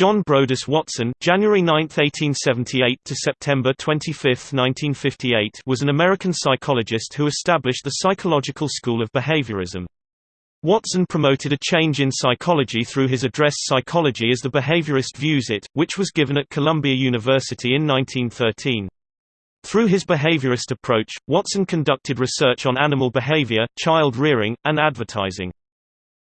John Broadus Watson January 9, 1878 to September 25, 1958 was an American psychologist who established the psychological school of behaviorism. Watson promoted a change in psychology through his address Psychology as the Behaviorist Views It, which was given at Columbia University in 1913. Through his behaviorist approach, Watson conducted research on animal behavior, child rearing, and advertising.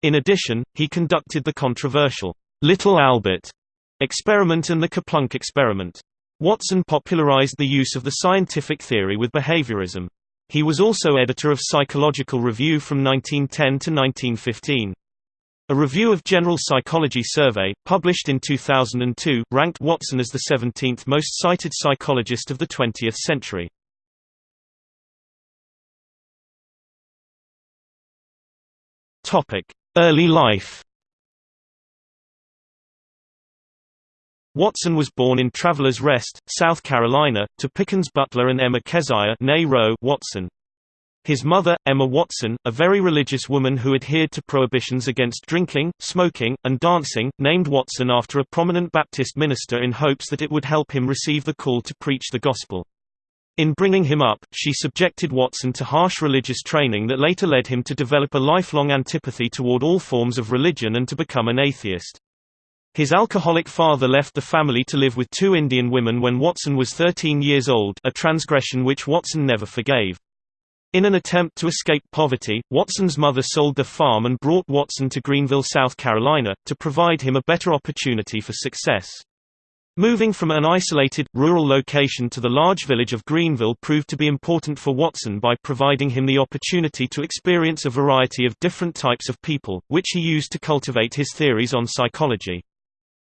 In addition, he conducted the controversial Little Albert experiment and the Kerplunk experiment. Watson popularized the use of the scientific theory with behaviorism. He was also editor of Psychological Review from 1910 to 1915. A review of General Psychology Survey, published in 2002, ranked Watson as the 17th most cited psychologist of the 20th century. Early life Watson was born in Travelers Rest, South Carolina, to Pickens Butler and Emma Keziah Watson. His mother, Emma Watson, a very religious woman who adhered to prohibitions against drinking, smoking, and dancing, named Watson after a prominent Baptist minister in hopes that it would help him receive the call to preach the gospel. In bringing him up, she subjected Watson to harsh religious training that later led him to develop a lifelong antipathy toward all forms of religion and to become an atheist. His alcoholic father left the family to live with two Indian women when Watson was 13 years old a transgression which Watson never forgave. In an attempt to escape poverty, Watson's mother sold the farm and brought Watson to Greenville, South Carolina, to provide him a better opportunity for success. Moving from an isolated, rural location to the large village of Greenville proved to be important for Watson by providing him the opportunity to experience a variety of different types of people, which he used to cultivate his theories on psychology.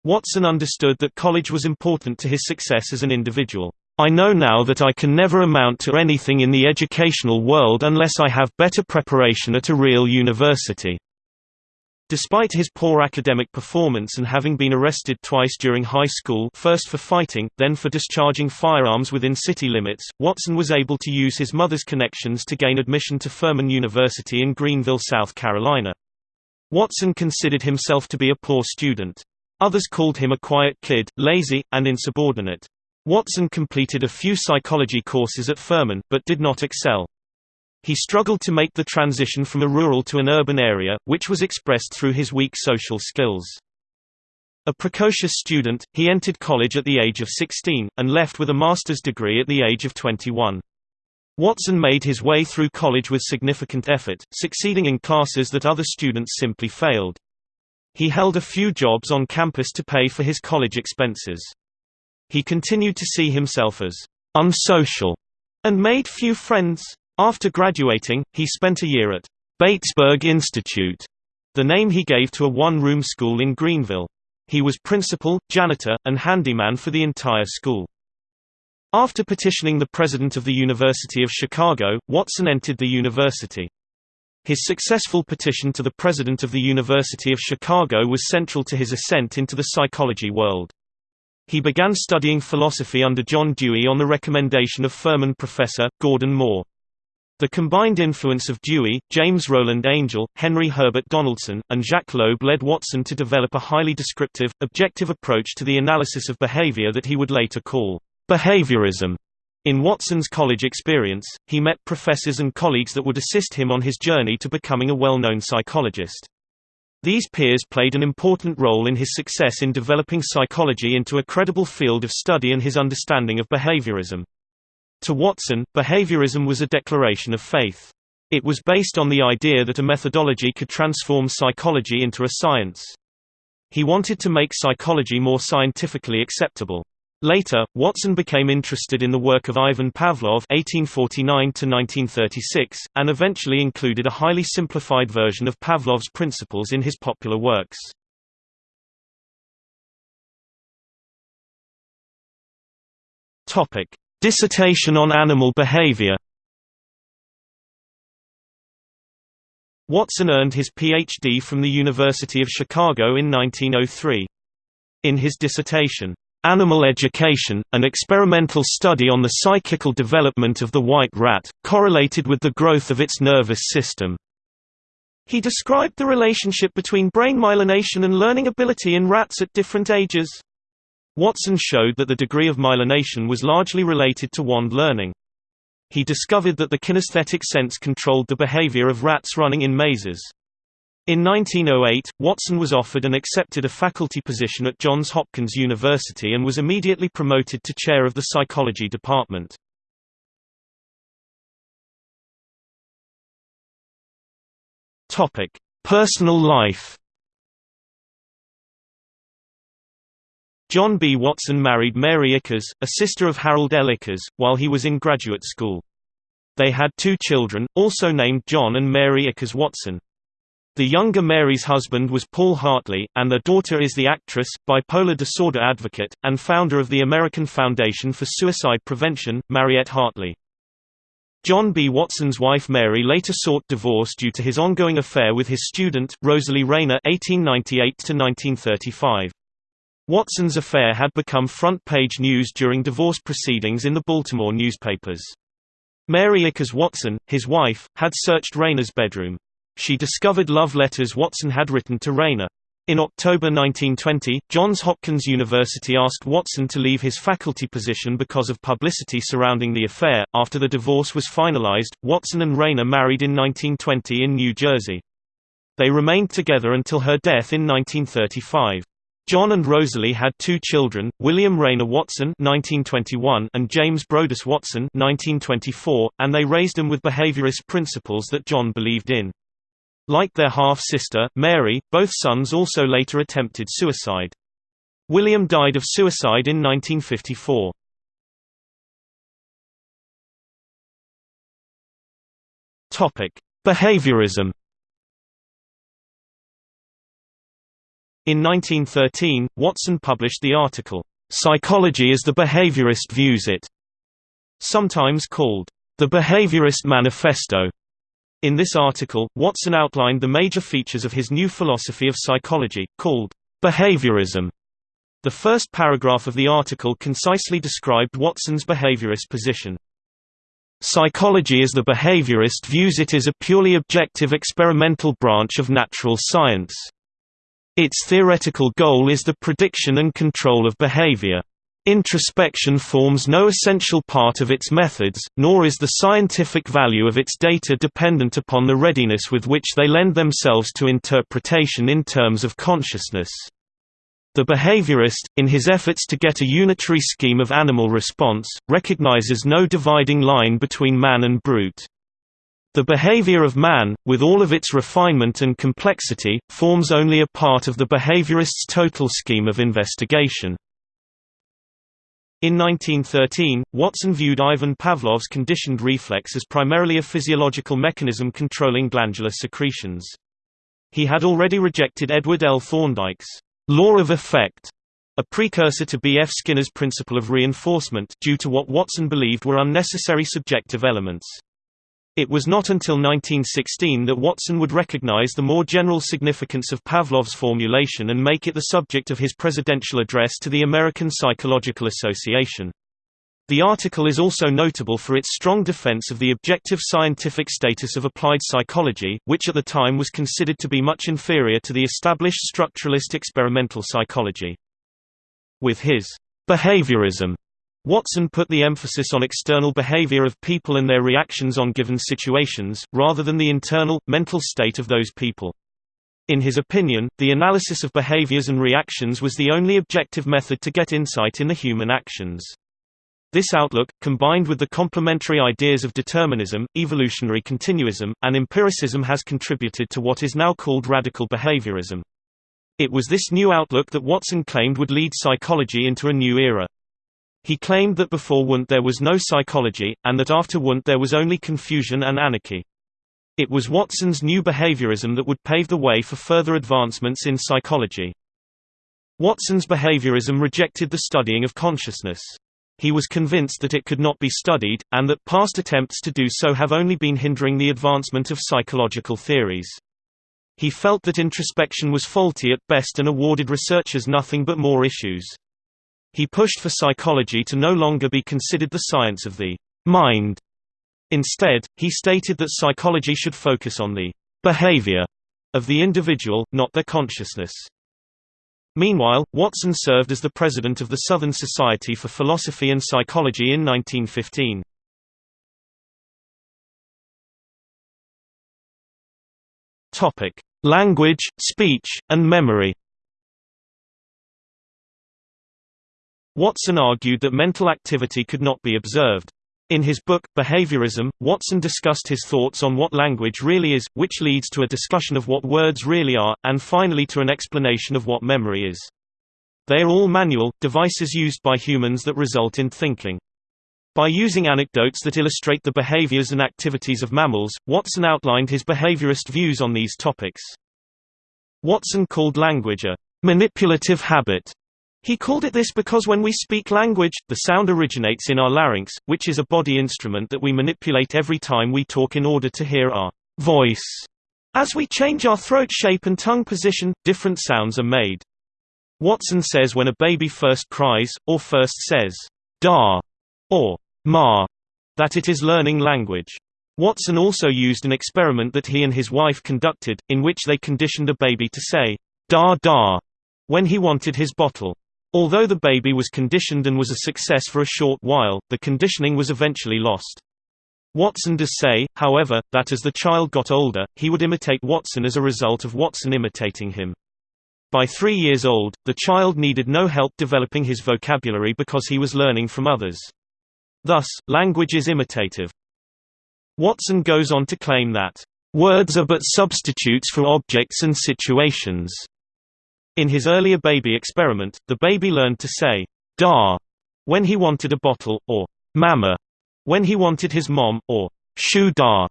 Watson understood that college was important to his success as an individual. I know now that I can never amount to anything in the educational world unless I have better preparation at a real university. Despite his poor academic performance and having been arrested twice during high school first for fighting, then for discharging firearms within city limits, Watson was able to use his mother's connections to gain admission to Furman University in Greenville, South Carolina. Watson considered himself to be a poor student. Others called him a quiet kid, lazy, and insubordinate. Watson completed a few psychology courses at Furman, but did not excel. He struggled to make the transition from a rural to an urban area, which was expressed through his weak social skills. A precocious student, he entered college at the age of 16, and left with a master's degree at the age of 21. Watson made his way through college with significant effort, succeeding in classes that other students simply failed. He held a few jobs on campus to pay for his college expenses. He continued to see himself as unsocial and made few friends. After graduating, he spent a year at Batesburg Institute, the name he gave to a one-room school in Greenville. He was principal, janitor, and handyman for the entire school. After petitioning the president of the University of Chicago, Watson entered the university. His successful petition to the president of the University of Chicago was central to his ascent into the psychology world. He began studying philosophy under John Dewey on the recommendation of Furman professor, Gordon Moore. The combined influence of Dewey, James Roland Angell, Henry Herbert Donaldson, and Jacques Loeb led Watson to develop a highly descriptive, objective approach to the analysis of behavior that he would later call behaviorism. In Watson's college experience, he met professors and colleagues that would assist him on his journey to becoming a well-known psychologist. These peers played an important role in his success in developing psychology into a credible field of study and his understanding of behaviorism. To Watson, behaviorism was a declaration of faith. It was based on the idea that a methodology could transform psychology into a science. He wanted to make psychology more scientifically acceptable. Later, Watson became interested in the work of Ivan Pavlov (1849–1936), and eventually included a highly simplified version of Pavlov's principles in his popular works. Topic: Dissertation on animal behavior. Watson earned his Ph.D. from the University of Chicago in 1903. In his dissertation, Animal Education, an experimental study on the psychical development of the white rat, correlated with the growth of its nervous system. He described the relationship between brain myelination and learning ability in rats at different ages. Watson showed that the degree of myelination was largely related to wand learning. He discovered that the kinesthetic sense controlled the behavior of rats running in mazes. In 1908, Watson was offered and accepted a faculty position at Johns Hopkins University and was immediately promoted to chair of the psychology department. Topic: Personal life. John B. Watson married Mary Ickes, a sister of Harold L. Ickes, while he was in graduate school. They had two children, also named John and Mary Ickes Watson. The younger Mary's husband was Paul Hartley, and their daughter is the actress, bipolar disorder advocate, and founder of the American Foundation for Suicide Prevention, Mariette Hartley. John B. Watson's wife Mary later sought divorce due to his ongoing affair with his student, Rosalie Rayner (1898–1935). Watson's affair had become front-page news during divorce proceedings in the Baltimore newspapers. Mary Ickes Watson, his wife, had searched Rayner's bedroom. She discovered love letters Watson had written to Rayner. In October 1920, Johns Hopkins University asked Watson to leave his faculty position because of publicity surrounding the affair. After the divorce was finalized, Watson and Rayner married in 1920 in New Jersey. They remained together until her death in 1935. John and Rosalie had two children, William Rayner Watson (1921) and James Broadus Watson (1924), and they raised them with behaviorist principles that John believed in. Like their half-sister, Mary, both sons also later attempted suicide. William died of suicide in 1954. Behaviorism In 1913, Watson published the article, "'Psychology as the Behaviorist Views It", sometimes called, "'The Behaviorist Manifesto' In this article, Watson outlined the major features of his new philosophy of psychology, called behaviorism. The first paragraph of the article concisely described Watson's behaviorist position. Psychology as the behaviorist views it as a purely objective experimental branch of natural science. Its theoretical goal is the prediction and control of behavior. Introspection forms no essential part of its methods, nor is the scientific value of its data dependent upon the readiness with which they lend themselves to interpretation in terms of consciousness. The behaviorist, in his efforts to get a unitary scheme of animal response, recognizes no dividing line between man and brute. The behavior of man, with all of its refinement and complexity, forms only a part of the behaviorist's total scheme of investigation. In 1913, Watson viewed Ivan Pavlov's conditioned reflex as primarily a physiological mechanism controlling glandular secretions. He had already rejected Edward L. Thorndike's law of effect, a precursor to B. F. Skinner's principle of reinforcement, due to what Watson believed were unnecessary subjective elements. It was not until 1916 that Watson would recognize the more general significance of Pavlov's formulation and make it the subject of his presidential address to the American Psychological Association. The article is also notable for its strong defense of the objective scientific status of applied psychology, which at the time was considered to be much inferior to the established structuralist experimental psychology. With his behaviorism Watson put the emphasis on external behavior of people and their reactions on given situations, rather than the internal, mental state of those people. In his opinion, the analysis of behaviors and reactions was the only objective method to get insight in the human actions. This outlook, combined with the complementary ideas of determinism, evolutionary continuism, and empiricism has contributed to what is now called radical behaviorism. It was this new outlook that Watson claimed would lead psychology into a new era. He claimed that before Wundt there was no psychology, and that after Wundt there was only confusion and anarchy. It was Watson's new behaviorism that would pave the way for further advancements in psychology. Watson's behaviorism rejected the studying of consciousness. He was convinced that it could not be studied, and that past attempts to do so have only been hindering the advancement of psychological theories. He felt that introspection was faulty at best and awarded researchers nothing but more issues. He pushed for psychology to no longer be considered the science of the mind. Instead, he stated that psychology should focus on the behavior of the individual, not their consciousness. Meanwhile, Watson served as the president of the Southern Society for Philosophy and Psychology in 1915. Topic: Language, speech, and memory. Watson argued that mental activity could not be observed. In his book, Behaviorism, Watson discussed his thoughts on what language really is, which leads to a discussion of what words really are, and finally to an explanation of what memory is. They are all manual, devices used by humans that result in thinking. By using anecdotes that illustrate the behaviors and activities of mammals, Watson outlined his behaviorist views on these topics. Watson called language a manipulative habit he called it this because when we speak language, the sound originates in our larynx, which is a body instrument that we manipulate every time we talk in order to hear our voice. As we change our throat shape and tongue position, different sounds are made. Watson says when a baby first cries, or first says, da, or ma, that it is learning language. Watson also used an experiment that he and his wife conducted, in which they conditioned a baby to say, da da, when he wanted his bottle. Although the baby was conditioned and was a success for a short while, the conditioning was eventually lost. Watson does say, however, that as the child got older, he would imitate Watson as a result of Watson imitating him. By three years old, the child needed no help developing his vocabulary because he was learning from others. Thus, language is imitative. Watson goes on to claim that, "...words are but substitutes for objects and situations." In his earlier baby experiment, the baby learned to say, da, when he wanted a bottle, or mama, when he wanted his mom, or shoe da,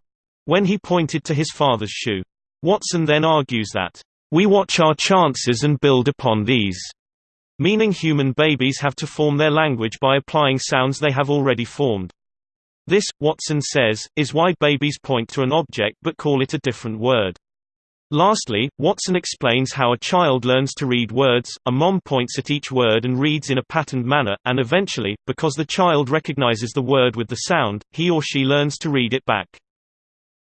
when he pointed to his father's shoe. Watson then argues that, we watch our chances and build upon these, meaning human babies have to form their language by applying sounds they have already formed. This, Watson says, is why babies point to an object but call it a different word. Lastly, Watson explains how a child learns to read words, a mom points at each word and reads in a patterned manner, and eventually, because the child recognizes the word with the sound, he or she learns to read it back.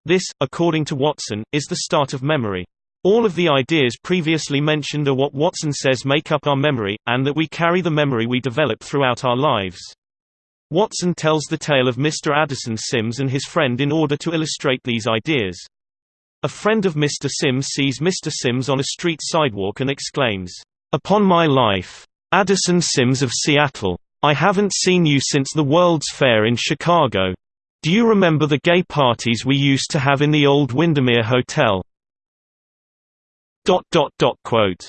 This, according to Watson, is the start of memory. All of the ideas previously mentioned are what Watson says make up our memory, and that we carry the memory we develop throughout our lives. Watson tells the tale of Mr. Addison Sims and his friend in order to illustrate these ideas. A friend of Mr. Sims sees Mr. Sims on a street sidewalk and exclaims, "'Upon my life! Addison Sims of Seattle! I haven't seen you since the World's Fair in Chicago. Do you remember the gay parties we used to have in the old Windermere Hotel?' Quote.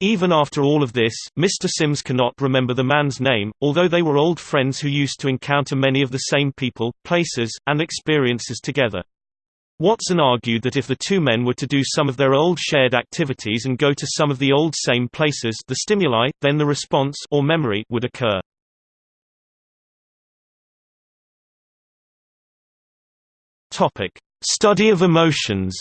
Even after all of this, Mr. Sims cannot remember the man's name, although they were old friends who used to encounter many of the same people, places, and experiences together. Watson argued that if the two men were to do some of their old shared activities and go to some of the old same places the stimuli, then the response or memory would occur. Topic: Study of emotions.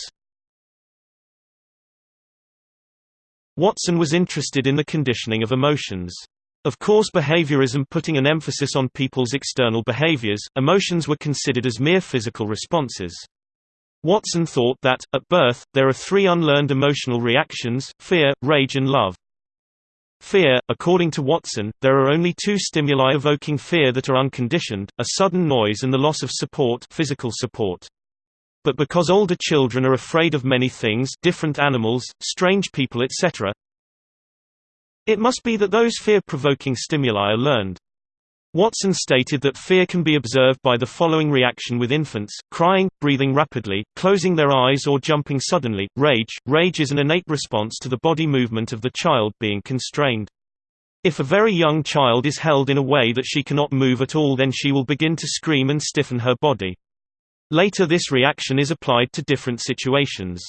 Watson was interested in the conditioning of emotions. Of course behaviorism putting an emphasis on people's external behaviors, emotions were considered as mere physical responses. Watson thought that, at birth, there are three unlearned emotional reactions, fear, rage and love. Fear, according to Watson, there are only two stimuli evoking fear that are unconditioned, a sudden noise and the loss of support physical support. But because older children are afraid of many things different animals, strange people etc. It must be that those fear-provoking stimuli are learned. Watson stated that fear can be observed by the following reaction with infants, crying, breathing rapidly, closing their eyes or jumping suddenly. Rage Rage is an innate response to the body movement of the child being constrained. If a very young child is held in a way that she cannot move at all then she will begin to scream and stiffen her body. Later this reaction is applied to different situations.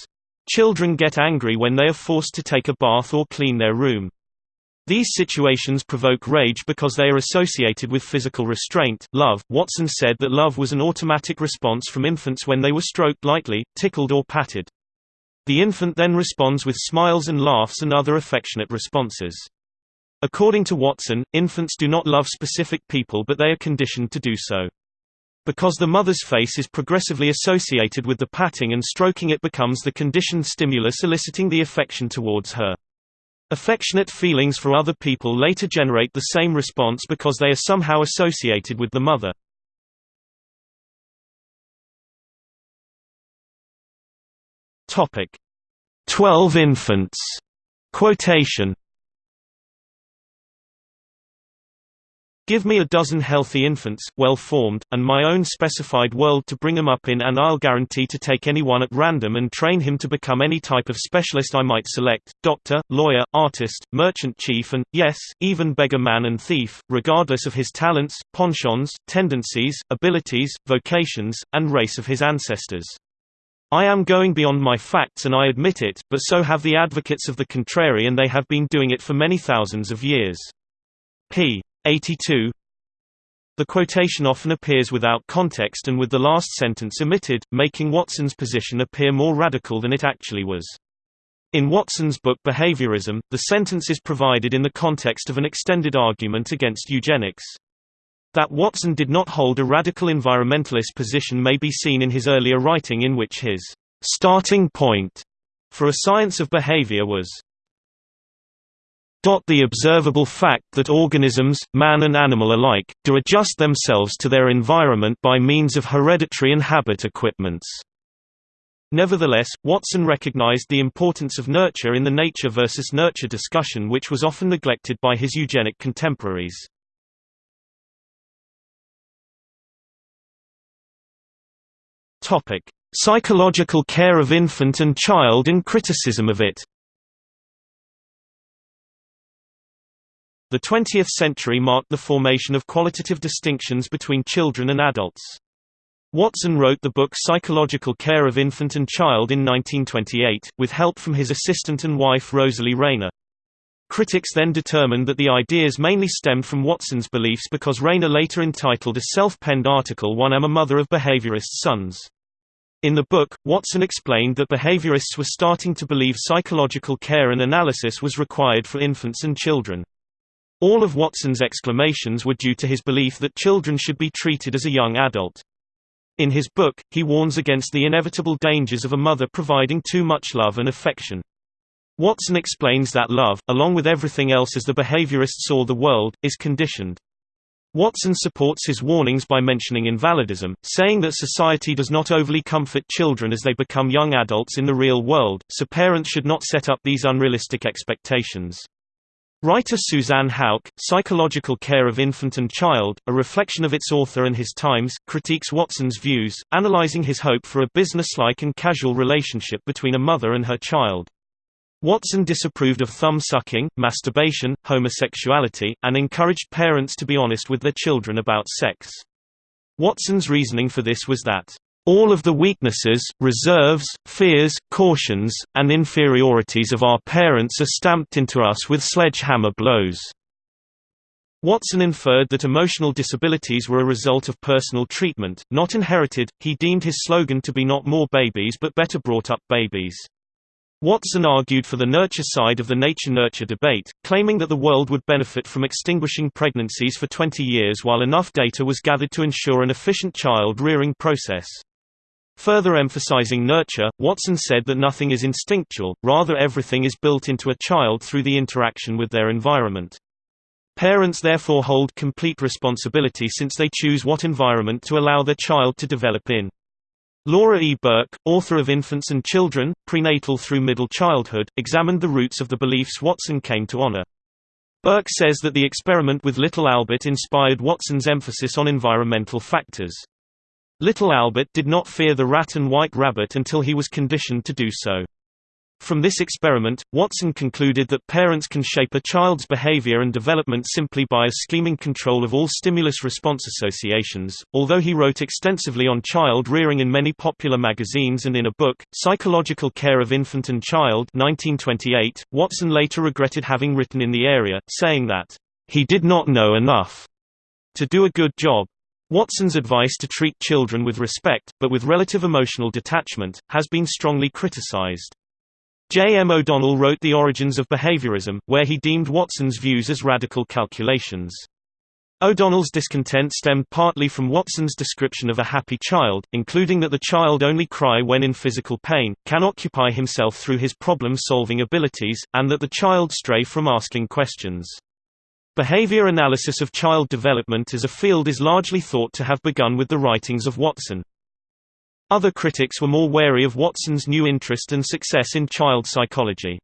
Children get angry when they are forced to take a bath or clean their room. These situations provoke rage because they are associated with physical restraint. Love Watson said that love was an automatic response from infants when they were stroked lightly, tickled or patted. The infant then responds with smiles and laughs and other affectionate responses. According to Watson, infants do not love specific people but they are conditioned to do so. Because the mother's face is progressively associated with the patting and stroking it becomes the conditioned stimulus eliciting the affection towards her. Affectionate feelings for other people later generate the same response because they are somehow associated with the mother. Topic: 12 infants. Quotation Give me a dozen healthy infants, well-formed, and my own specified world to bring them up in and I'll guarantee to take anyone at random and train him to become any type of specialist I might select, doctor, lawyer, artist, merchant chief and, yes, even beggar man and thief, regardless of his talents, penchants, tendencies, abilities, vocations, and race of his ancestors. I am going beyond my facts and I admit it, but so have the advocates of the contrary and they have been doing it for many thousands of years. p. 82 The quotation often appears without context and with the last sentence omitted, making Watson's position appear more radical than it actually was. In Watson's book Behaviorism, the sentence is provided in the context of an extended argument against eugenics. That Watson did not hold a radical environmentalist position may be seen in his earlier writing in which his starting point for a science of behavior was the observable fact that organisms, man and animal alike, do adjust themselves to their environment by means of hereditary and habit equipments. Nevertheless, Watson recognized the importance of nurture in the nature versus nurture discussion which was often neglected by his eugenic contemporaries. Psychological care of infant and child and criticism of it The 20th century marked the formation of qualitative distinctions between children and adults. Watson wrote the book Psychological Care of Infant and Child in 1928, with help from his assistant and wife Rosalie Rayner. Critics then determined that the ideas mainly stemmed from Watson's beliefs because Rayner later entitled a self-penned article One am a mother of behaviorist sons. In the book, Watson explained that behaviorists were starting to believe psychological care and analysis was required for infants and children. All of Watson's exclamations were due to his belief that children should be treated as a young adult. In his book, he warns against the inevitable dangers of a mother providing too much love and affection. Watson explains that love, along with everything else as the behaviorist saw the world, is conditioned. Watson supports his warnings by mentioning invalidism, saying that society does not overly comfort children as they become young adults in the real world, so parents should not set up these unrealistic expectations. Writer Suzanne Houk, Psychological Care of Infant and Child, a reflection of its author and his times, critiques Watson's views, analyzing his hope for a businesslike and casual relationship between a mother and her child. Watson disapproved of thumb-sucking, masturbation, homosexuality, and encouraged parents to be honest with their children about sex. Watson's reasoning for this was that all of the weaknesses, reserves, fears, cautions, and inferiorities of our parents are stamped into us with sledgehammer blows. Watson inferred that emotional disabilities were a result of personal treatment, not inherited. He deemed his slogan to be not more babies but better brought up babies. Watson argued for the nurture side of the nature-nurture debate, claiming that the world would benefit from extinguishing pregnancies for 20 years while enough data was gathered to ensure an efficient child-rearing process. Further emphasizing nurture, Watson said that nothing is instinctual, rather everything is built into a child through the interaction with their environment. Parents therefore hold complete responsibility since they choose what environment to allow their child to develop in. Laura E. Berk, author of Infants and Children, Prenatal Through Middle Childhood, examined the roots of the beliefs Watson came to honor. Berk says that the experiment with little Albert inspired Watson's emphasis on environmental factors. Little Albert did not fear the rat and white rabbit until he was conditioned to do so. From this experiment, Watson concluded that parents can shape a child's behavior and development simply by a scheming control of all stimulus-response associations. Although he wrote extensively on child rearing in many popular magazines and in a book, Psychological Care of Infant and Child 1928, Watson later regretted having written in the area, saying that, "...he did not know enough." to do a good job. Watson's advice to treat children with respect, but with relative emotional detachment, has been strongly criticized. J. M. O'Donnell wrote The Origins of Behaviorism, where he deemed Watson's views as radical calculations. O'Donnell's discontent stemmed partly from Watson's description of a happy child, including that the child only cry when in physical pain, can occupy himself through his problem-solving abilities, and that the child stray from asking questions. Behavior analysis of child development as a field is largely thought to have begun with the writings of Watson. Other critics were more wary of Watson's new interest and success in child psychology.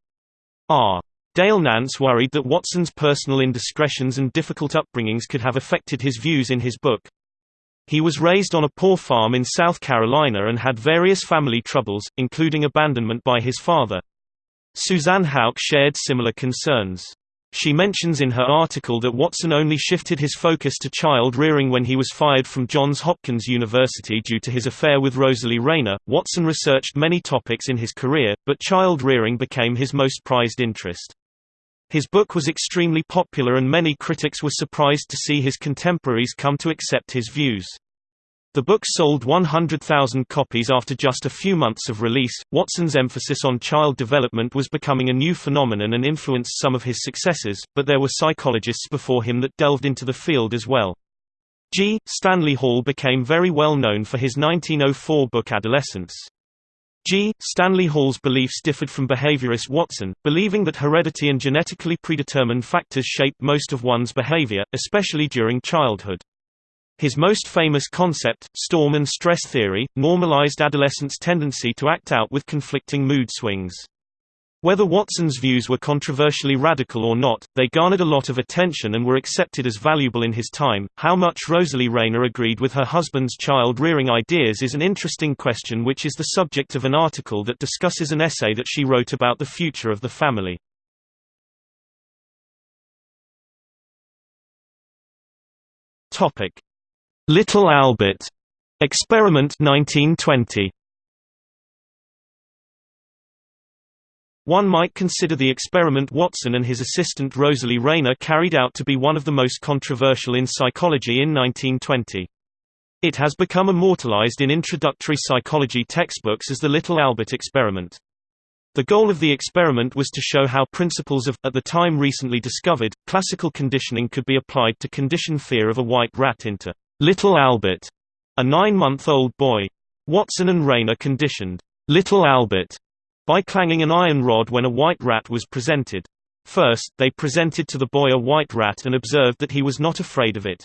R. Dale Nance worried that Watson's personal indiscretions and difficult upbringings could have affected his views in his book. He was raised on a poor farm in South Carolina and had various family troubles, including abandonment by his father. Suzanne Houk shared similar concerns. She mentions in her article that Watson only shifted his focus to child rearing when he was fired from Johns Hopkins University due to his affair with Rosalie Rayner. Watson researched many topics in his career, but child rearing became his most prized interest. His book was extremely popular and many critics were surprised to see his contemporaries come to accept his views. The book sold 100,000 copies after just a few months of release. Watson's emphasis on child development was becoming a new phenomenon and influenced some of his successors, but there were psychologists before him that delved into the field as well. G. Stanley Hall became very well known for his 1904 book Adolescence. G. Stanley Hall's beliefs differed from behaviorist Watson, believing that heredity and genetically predetermined factors shape most of one's behavior, especially during childhood. His most famous concept, storm and stress theory, normalized adolescents' tendency to act out with conflicting mood swings. Whether Watson's views were controversially radical or not, they garnered a lot of attention and were accepted as valuable in his time. How much Rosalie Rayner agreed with her husband's child rearing ideas is an interesting question, which is the subject of an article that discusses an essay that she wrote about the future of the family. Little Albert Experiment 1920 One might consider the experiment Watson and his assistant Rosalie Rayner carried out to be one of the most controversial in psychology in 1920. It has become immortalized in introductory psychology textbooks as the Little Albert experiment. The goal of the experiment was to show how principles of, at the time recently discovered, classical conditioning could be applied to condition fear of a white rat into Little Albert, a nine-month-old boy. Watson and Rayner conditioned Little Albert by clanging an iron rod when a white rat was presented. First, they presented to the boy a white rat and observed that he was not afraid of it.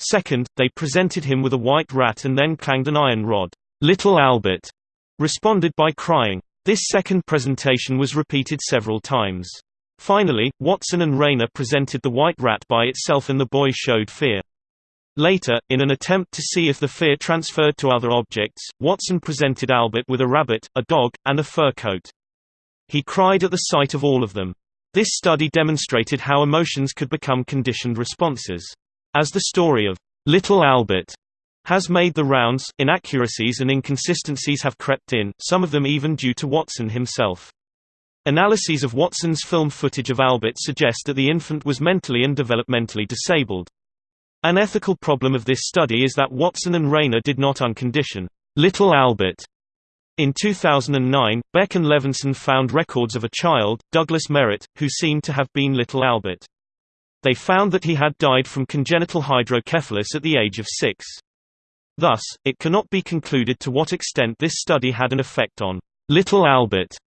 Second, they presented him with a white rat and then clanged an iron rod. Little Albert responded by crying. This second presentation was repeated several times. Finally, Watson and Rayner presented the white rat by itself and the boy showed fear. Later, in an attempt to see if the fear transferred to other objects, Watson presented Albert with a rabbit, a dog, and a fur coat. He cried at the sight of all of them. This study demonstrated how emotions could become conditioned responses. As the story of Little Albert has made the rounds, inaccuracies and inconsistencies have crept in, some of them even due to Watson himself. Analyses of Watson's film footage of Albert suggest that the infant was mentally and developmentally disabled. An ethical problem of this study is that Watson and Rayner did not uncondition Little Albert. In 2009, Beck and Levinson found records of a child, Douglas Merritt, who seemed to have been Little Albert. They found that he had died from congenital hydrocephalus at the age of six. Thus, it cannot be concluded to what extent this study had an effect on Little Albert's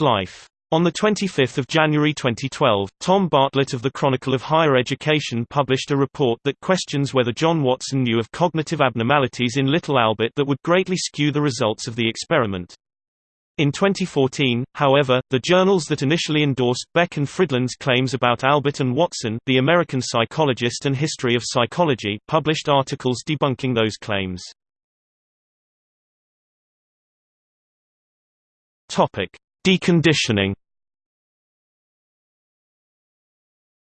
life. On 25 January 2012, Tom Bartlett of the Chronicle of Higher Education published a report that questions whether John Watson knew of cognitive abnormalities in Little Albert that would greatly skew the results of the experiment. In 2014, however, the journals that initially endorsed Beck and Fridlund's claims about Albert and Watson the American Psychologist and History of Psychology published articles debunking those claims. Deconditioning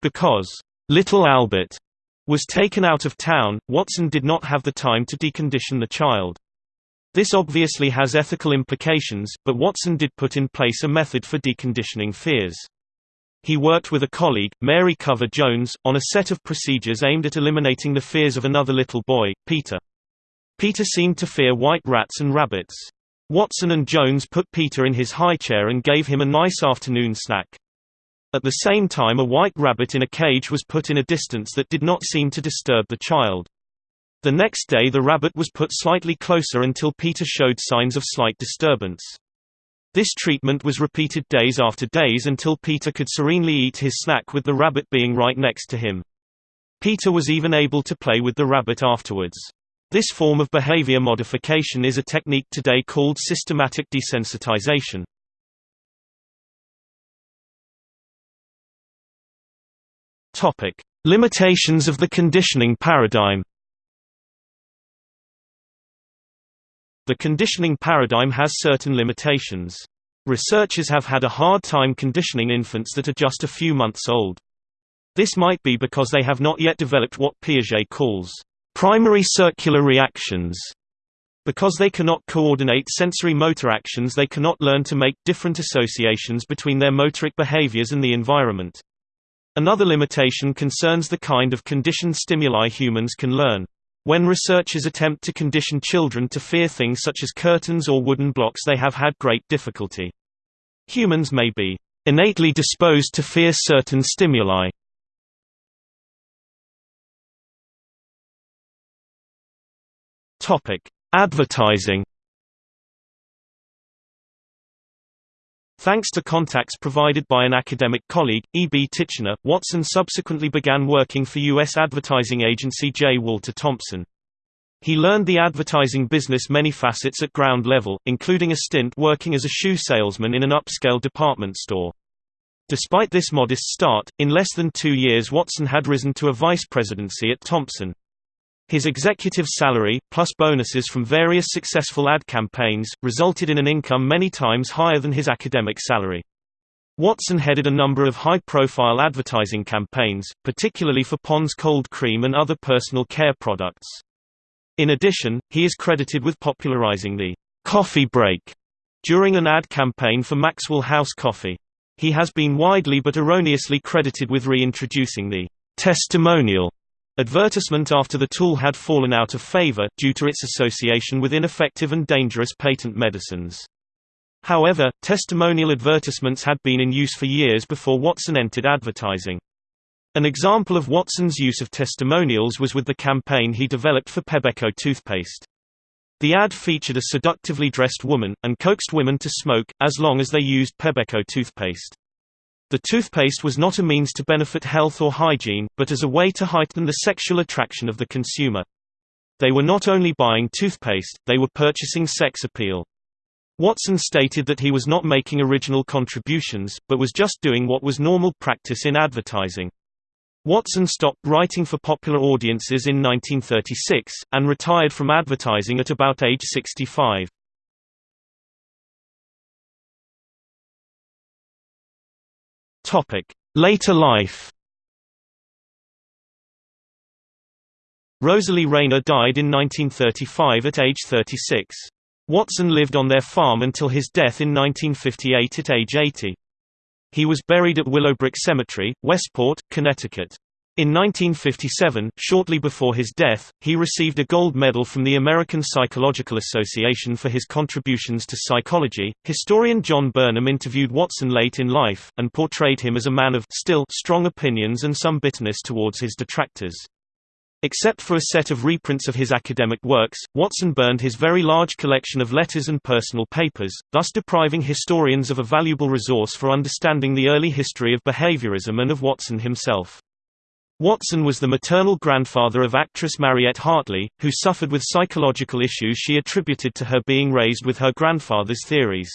Because Little Albert was taken out of town, Watson did not have the time to decondition the child. This obviously has ethical implications, but Watson did put in place a method for deconditioning fears. He worked with a colleague, Mary Cover Jones, on a set of procedures aimed at eliminating the fears of another little boy, Peter. Peter seemed to fear white rats and rabbits. Watson and Jones put Peter in his high chair and gave him a nice afternoon snack. At the same time a white rabbit in a cage was put in a distance that did not seem to disturb the child. The next day the rabbit was put slightly closer until Peter showed signs of slight disturbance. This treatment was repeated days after days until Peter could serenely eat his snack with the rabbit being right next to him. Peter was even able to play with the rabbit afterwards. This form of behavior modification is a technique today called systematic desensitization. Topic: Limitations of the conditioning paradigm. The conditioning paradigm has certain limitations. Researchers have had a hard time conditioning infants that are just a few months old. This might be because they have not yet developed what Piaget calls primary circular reactions. Because they cannot coordinate sensory motor actions they cannot learn to make different associations between their motoric behaviors and the environment. Another limitation concerns the kind of conditioned stimuli humans can learn. When researchers attempt to condition children to fear things such as curtains or wooden blocks they have had great difficulty. Humans may be innately disposed to fear certain stimuli. Topic: Advertising Thanks to contacts provided by an academic colleague, E. B. Titchener, Watson subsequently began working for U.S. advertising agency J. Walter Thompson. He learned the advertising business many facets at ground level, including a stint working as a shoe salesman in an upscale department store. Despite this modest start, in less than two years Watson had risen to a vice presidency at Thompson. His executive salary, plus bonuses from various successful ad campaigns, resulted in an income many times higher than his academic salary. Watson headed a number of high-profile advertising campaigns, particularly for Pond's cold cream and other personal care products. In addition, he is credited with popularizing the coffee break during an ad campaign for Maxwell House Coffee. He has been widely but erroneously credited with reintroducing the testimonial Advertisement after the tool had fallen out of favor, due to its association with ineffective and dangerous patent medicines. However, testimonial advertisements had been in use for years before Watson entered advertising. An example of Watson's use of testimonials was with the campaign he developed for Pebeco toothpaste. The ad featured a seductively dressed woman, and coaxed women to smoke, as long as they used Pebeco toothpaste. The toothpaste was not a means to benefit health or hygiene, but as a way to heighten the sexual attraction of the consumer. They were not only buying toothpaste, they were purchasing sex appeal. Watson stated that he was not making original contributions, but was just doing what was normal practice in advertising. Watson stopped writing for popular audiences in 1936, and retired from advertising at about age 65. Later life Rosalie Rayner died in 1935 at age 36. Watson lived on their farm until his death in 1958 at age 80. He was buried at Willowbrook Cemetery, Westport, Connecticut. In 1957, shortly before his death, he received a gold medal from the American Psychological Association for his contributions to psychology. Historian John Burnham interviewed Watson late in life, and portrayed him as a man of still strong opinions and some bitterness towards his detractors. Except for a set of reprints of his academic works, Watson burned his very large collection of letters and personal papers, thus depriving historians of a valuable resource for understanding the early history of behaviorism and of Watson himself. Watson was the maternal grandfather of actress Mariette Hartley, who suffered with psychological issues she attributed to her being raised with her grandfather's theories.